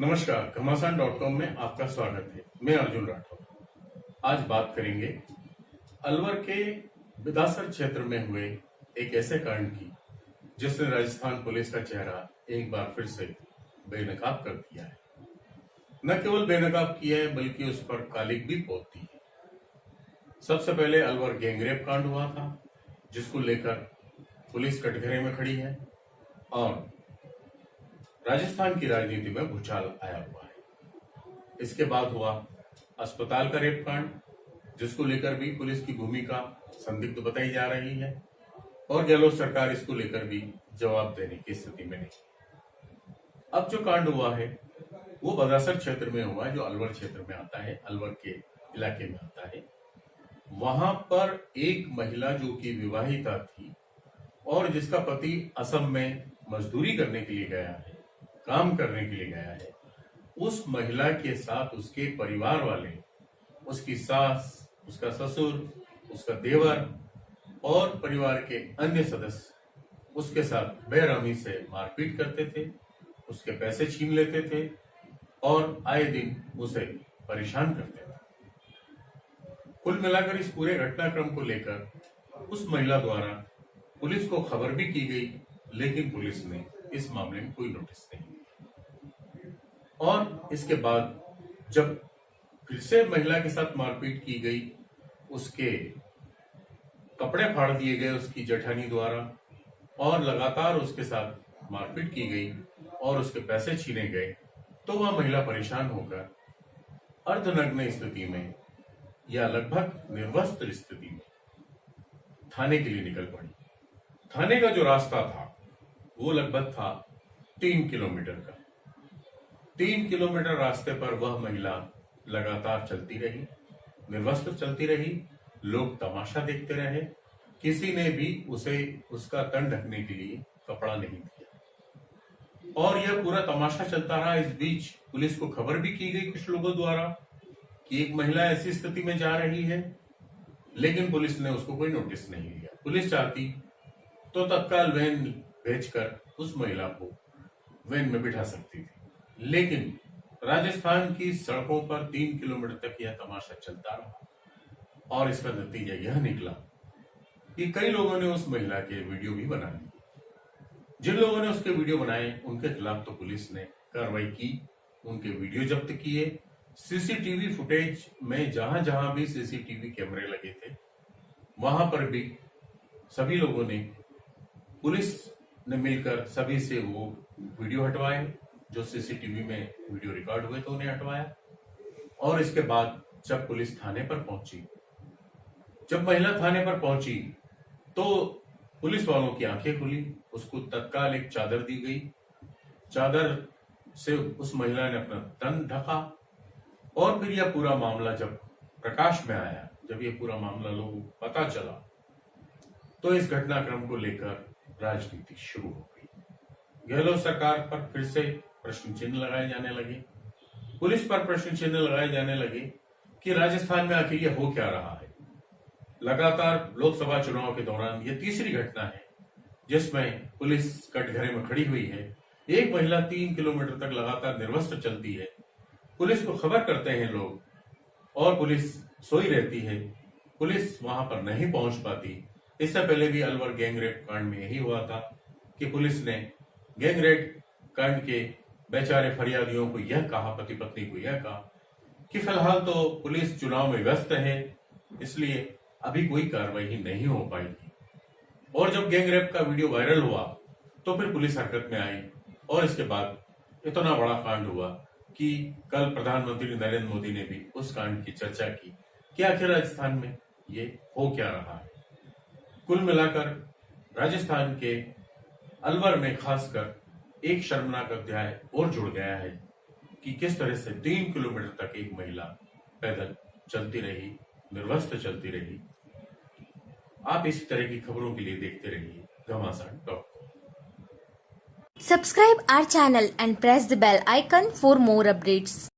नमस्कार घमासान dot com में आपका स्वागत है। मैं अर्जुन राठौर। आज बात करेंगे अलवर के बिदासर क्षेत्र में हुए एक ऐसे कांड की, जिसने राजस्थान पुलिस का चेहरा एक बार फिर से बेनकाब कर दिया है। न केवल बेनकाब किया है, बल्कि उस पर कालिक भी पोती है। सबसे पहले अलवर गैंगरेप कांड हुआ था, जिसको लेकर पुलिस कटघरे में खड़ी है, और राजस्थान की राजनीति में भूचाल आया हुआ है। इसके बाद हुआ अस्पताल का रेप कांड जिसको लेकर भी पुलिस की भूमिका संदिग्ध बताई जा रही है और गहलोत सरकार इसको लेकर भी जवाब देने की स्थिति में नहीं। अब जो कांड हुआ है, वो बदासर क्षेत्र में हुआ है जो अलवर क्षेत्र में आता है, अलवर के इलाके में आता है। वहाँ पर एक महिला जो कि विवाहिता थी और जिसका पति असम में मजदूरी करने के लिए गया है काम करने के लिए गया है। उस महिला के साथ उसके परिवार वाले, उसकी सास, उसका ससुर, उसका देवर और परिवार के अन्य सदस्य उसके साथ बेरहमी से मारपीट करते थे, उसके पैसे छीन लेते थे और आए दिन उसे परेशान करते थे। कुल मिलाकर इस पूरे घटनाक्रम को लेकर उस महिला द्वारा पुलिस को खबर भी की गई, लेकिन पुलिस ने इस मामले में कोई नोटिस नहीं। और इसके बाद जब फिर से महिला के साथ मारपीट की गई, उसके कपड़े फाड़ दिए गए उसकी जठानी द्वारा और लगातार उसके साथ मारपीट की गई और उसके पैसे छीने गए तो वह महिला परेशान होकर अर्धनग्न स्थिति में या लगभग निर्वस्त्र स्थिति में थाने के लिए निकल पड़ी। थाने का जो रास्ता था, वो लगभग था तीन किलोमीटर का। तीन किलोमीटर रास्ते पर वह महिला लगातार चलती रही, निर्वस्त्र चलती रही, लोग तमाशा देखते रहे। किसी ने भी उसे, उसका तन ढकने के लिए कपड़ा नहीं दिया। और यह पूरा तमाशा चलता रहा। इस बीच पुलिस को खबर भी की गई कुछ लोगों द्वारा कि एक महिला ऐसी स्थिति में जा रही है, लेकिन पुलिस ने उसको कोई नोटिस नहीं लिया पुलिस चाहती तो तत्काल वैन भेजकर उस महिला को वैन में बिठा सकती थी। लेकिन राजस्थान की सड़कों पर तीन किलोमीटर तक यह तमाशा चलता रहा। और इसका नतीजा यह निकला कि कई लोगों ने उस महिला के वीडियो भी बना लिए। जिन लोगों ने उसके वीडियो बनाए, उनके खिलाफ तो पुलिस ने कार्रवाई की, उनके वीडियो जब्त किए। सीसीटीवी फुटेज में जहाँ जहाँ भी सीसीटीवी कैमरे लगे थे, वहाँ पर भी सभी लोगों ने, पुलिस ने मिलकर सभी से वो वीडियो हटवाए। जो सीसीटीवी में वीडियो रिकॉर्ड हुए तो उन्हें हटवाया। और इसके बाद जब पुलिस थाने पर पहुँची, जब महिला थाने पर पहुँची तो पुलिस वालों की आँखें खुली, उसको तत्काल एक चादर दी गई। चादर से उस महिला ने अपना तन ढका और फिर यह पूरा मामला जब प्रकाश में आया, जब यह पूरा मामला लोगों को पता चला तो इस घटनाक्रम को लेकर राजनीति शुरू हो गई। गहलोत सरकार पर फिर से प्रश्न चिन्ह लगाए जाने लगे। पुलिस पर प्रश्न चिन्ह लगाए जाने लगे कि राजस्थान में आखिर यह हो क्या रहा है। लगातार लोकसभा चुनाव के दौरान यह तीसरी घटना है, जिसमें पुलिस कटघरे में खड़ी हुई है। एक महिला तीन किलोमीटर तक लगातार निर्वस्त्र चलती है। पुलिस को खबर करते हैं लोग और पुलिस सोई रहती है। पुलिस वहाँ पर नहीं पहुँच पाती। इससे पहले भी अलवर गैंगरेप कांड में यही हुआ था कि पुलिस ने गैंगरेप कांड के बेचारे फरियादियों को यह कहा पति पत्नी को यह कहा कि फ़िलहाल तो पुलिस चुनाव में व्यस्त है, इसलिए अभी कोई कार्रवाई नहीं हो पाएगी। और जब गैंगरेप का वीडियो वायरल हुआ तो फिर पुलिस हरकत में आई और इसके बाद इतना बड़ा कांड हुआ कि कल प्रधानमंत्री नरेंद्र मोदी ने भी उस कांड की चर्चा की कि आखिर राजस्थान में ये हो क्या रहा है। कुल मिलाकर राजस्थान के अलवर में खासकर एक शर्मनाक अध्याय और जुड़ गया है कि किस तरह से तीन किलोमीटर तक एक महिला पैदल चलती रही, निर्वस्त चलती रही आप इसी तरह की खबरों के लिए देखते रहिए घमासान dot Subscribe our channel and press the bell icon for more updates.